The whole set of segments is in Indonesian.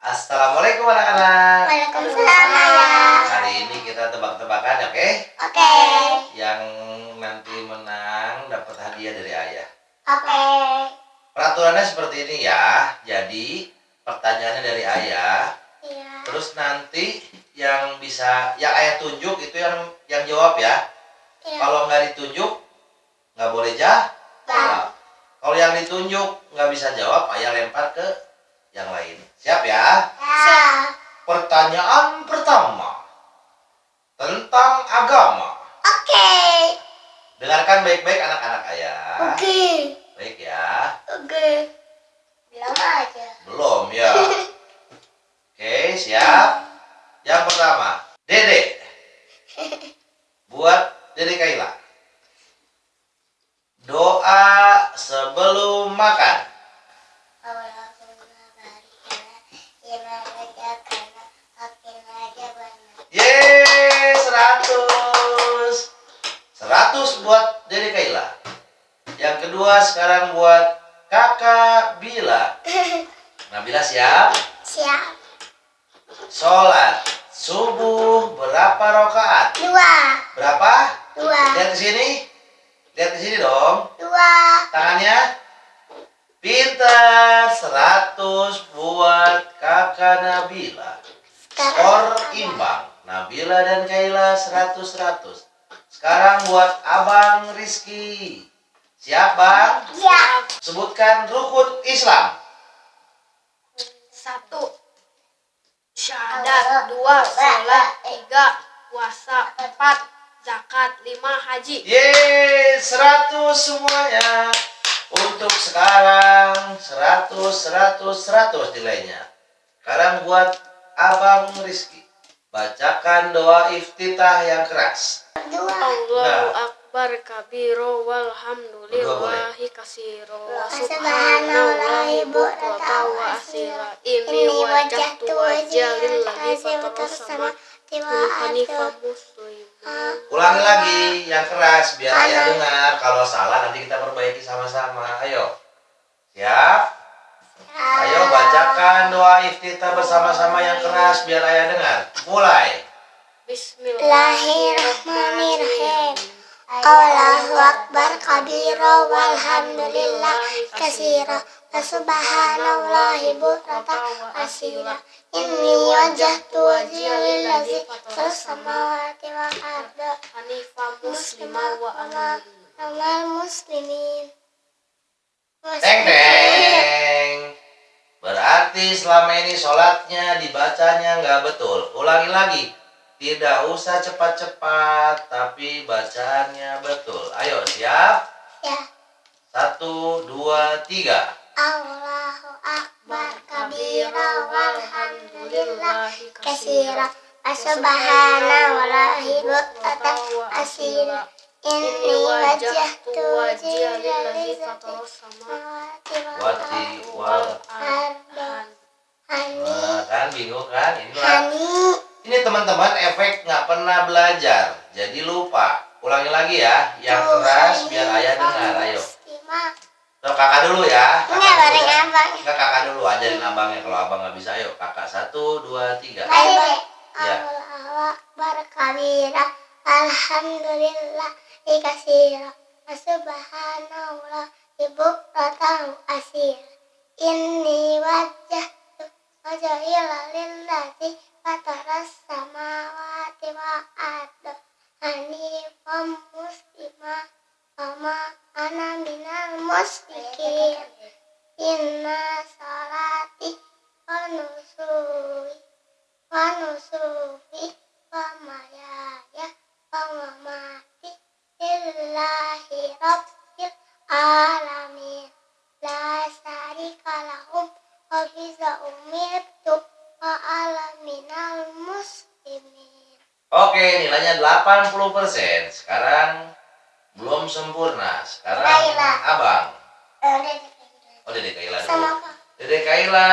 Assalamualaikum anak-anak. Waalaikumsalam ayah. Hari ini kita tebak-tebakan, oke? Oke. Yang nanti menang dapat hadiah dari ayah. Oke. Peraturannya seperti ini ya. Jadi pertanyaannya dari ayah. Iya. Terus nanti yang bisa, yang ayah tunjuk itu yang yang jawab ya. Iya. Kalau nggak ditunjuk nggak boleh jawab. Jawab. Kalau yang ditunjuk nggak bisa jawab, ayah lempar ke yang lain. Siap ya? Siap. Pertanyaan pertama tentang agama. Oke. Dengarkan baik-baik anak-anak ayah. Oke. Baik ya. Oke. Bilang aja. Belum ya. Oke, siap. Yang pertama, Dede. Buat Dede Kaila. 100. 100 buat Dede Kaila. Yang kedua sekarang buat Kakak Bila. Nabila siap? Siap. Sholat subuh berapa rakaat? Dua. Berapa? Dua. Lihat di sini. Lihat di sini dong. Dua. Tangannya. Pintar. 100 buat kakak Nabila. Skor imbang. Nabila dan Kaila 100-100. Sekarang buat Abang Rizky. Siap Bang? Siap. Sebutkan rukun Islam. Satu Syahadat Dua Sholat Tiga Puasa Empat Zakat Lima Haji Yeay, 100 semuanya. Untuk sekarang 100, 100, 100 nilainya. Sekarang buat Abang Rizky. Bacakan doa iftitah yang keras. Allahu Nah. Akbar kabiro walhamdulillahi kasiro wa Subhanallahi bukrata wa asila Ini wajah tu wajah lillahi fatar sama Hanifa muslim Ulangi lagi yang keras biar ayah dengar. Kalau salah nanti kita perbaiki sama-sama. Ayo. Siap? Ayo bacakan doa iftitah bersama-sama yang keras biar ayah dengar. Mulai. Bismillahirrahmanirrahim. Allahu Akbar kabira walhamdulillah kasira wa subhanallahi bukrata asira inni wajahtu wajhiya lillazi fatas samawati wal arda Hanifa muslimah wa amal muslimin Teng teng. Berarti selama ini sholatnya dibacanya nggak betul. Ulangi lagi. Tidak usah cepat-cepat, tapi bacaannya betul. Ayo siap? ya Satu, dua, tiga. Allahu Akbar kabira walhamdulillah kasira wa subhanallahi bukrata asira inni wajahtu wajhiya lillazi fatas samawati Wati wal Nah, kan bingung kan? Ini ini teman-teman efek nggak pernah belajar, jadi lupa. Ulangi lagi ya, yang keras biar ayah dengar. Ayo. Tuh, kakak dulu ya. Kakak Enggak bareng ya. abang. Enggak kakak dulu ajarin abangnya kalau abang nggak bisa. Ayo kakak satu dua tiga. Ayo. Ya. Allahu Akbar kabira alhamdulillah kasira subhanallah bukratan asir. Inni wajjahtu wajhiya lillazi fataras samawati wa arda hanifan muslimah Mama ana minal musyrikin Inna umirtu minal muslimin Oke, nilainya 80%. Sekarang belum sempurna. Sekarang Kaila. abang. Eh, Oh, Dede Kaila sama apa? Dede Kaila,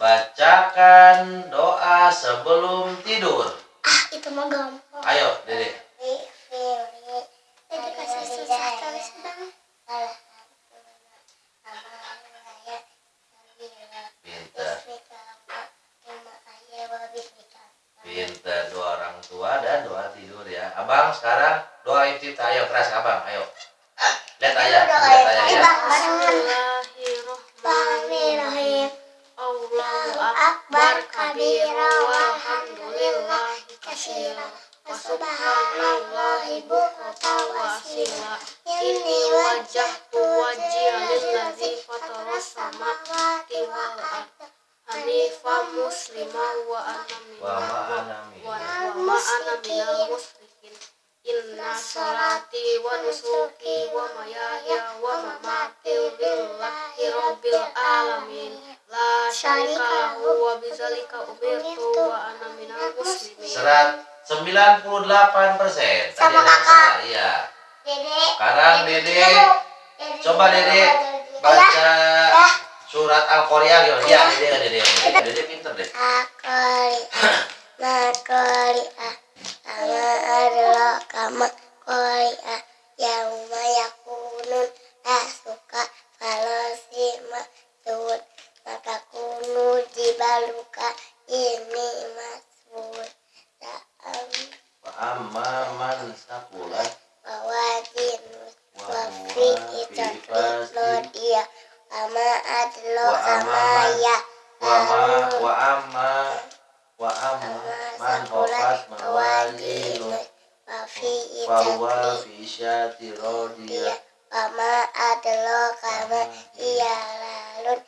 bacakan doa sebelum tidur. Ah, itu mah gampang. Ayo, Dede. Abang sekarang doa iftitah ayo keras abang ayo. Lihat ayah, lihat ayah ya. Bismillahirrahmanirrahim. Allahu akbar kabira walhamdulillahi katsira wa subhanallahi bukratan wa asila. Inni wajjahtu wajhiya lillazi fataras samawati wal ardh hanifan musliman wa ana Wa minal ma'ana min. wa wa ma ana minal musyrikin. Inna salati wa nusuki wa mayaya wa mamati lillahi rabbil alamin la syarika lahu wa bizalika umirtu wa ana minal muslimin Serat 98 persen. Sama kakak. Iya. Dede. Sekarang Dede Coba Dede baca surat Al-Qari'ah? Iya, Dede Dede. Dede pinter deh. Akali makoli sama adalah kama koli ah yauma yakunun asuka si maksud. Maka kunu jibaluka ini masud Ta'am Wa amma man man khafat mawazinu fahuwa fi syati adlo kama iya lalun